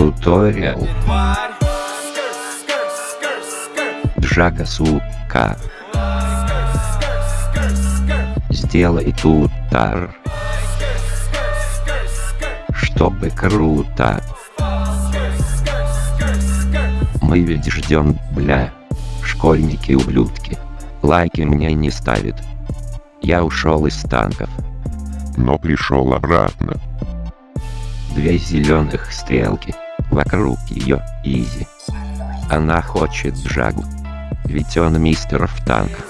Туториал. Джака сука. Сделай тутар. Чтобы круто. Мы ведь ждем, бля. Школьники-ублюдки. Лайки мне не ставят. Я ушел из танков. но пришел обратно. Две зеленых стрелки. Вокруг ее изи. Она хочет Джагу. Ведь он мистер в танках.